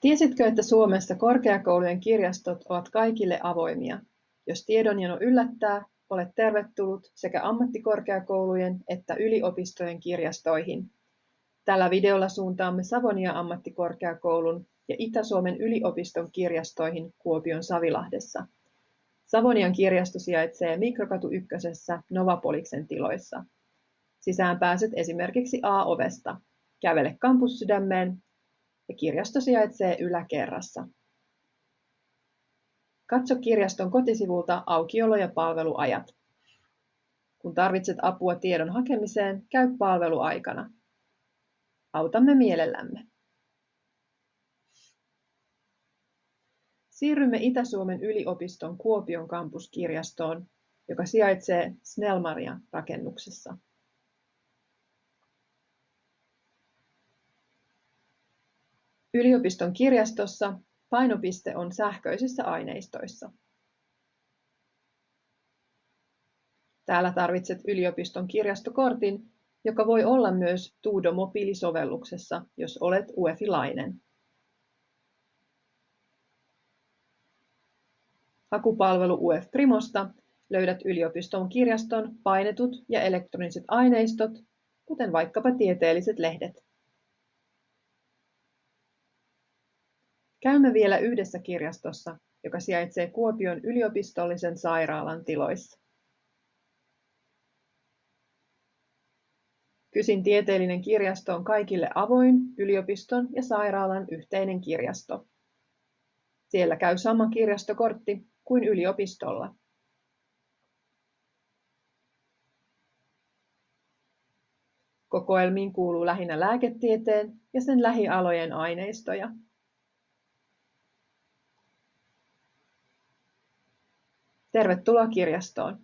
Tiesitkö, että Suomessa korkeakoulujen kirjastot ovat kaikille avoimia? Jos tiedonjano yllättää, olet tervetullut sekä ammattikorkeakoulujen että yliopistojen kirjastoihin. Tällä videolla suuntaamme Savonia ammattikorkeakoulun ja Itä-Suomen yliopiston kirjastoihin Kuopion Savilahdessa. Savonian kirjasto sijaitsee Mikrokatu ykkösessä Novapoliksen tiloissa. Sisään pääset esimerkiksi A-ovesta. Kävele kampussydämeen ja kirjasto sijaitsee yläkerrassa. Katso kirjaston kotisivulta aukiolo- ja palveluajat. Kun tarvitset apua tiedon hakemiseen, käy palveluaikana. Autamme mielellämme. Siirrymme Itä-Suomen yliopiston Kuopion kampuskirjastoon, joka sijaitsee Snellmaria rakennuksessa. Yliopiston kirjastossa painopiste on sähköisissä aineistoissa. Täällä tarvitset yliopiston kirjastokortin, joka voi olla myös Tuudo mobiilisovelluksessa, jos olet UEFI-lainen. Hakupalvelu UF Primosta löydät yliopiston kirjaston painetut ja elektroniset aineistot, kuten vaikkapa tieteelliset lehdet. Käymme vielä yhdessä kirjastossa, joka sijaitsee Kuopion yliopistollisen sairaalan tiloissa. Kysin tieteellinen kirjasto on kaikille avoin, yliopiston ja sairaalan yhteinen kirjasto. Siellä käy sama kirjastokortti kuin yliopistolla. Kokoelmiin kuuluu lähinnä lääketieteen ja sen lähialojen aineistoja. Tervetuloa kirjastoon!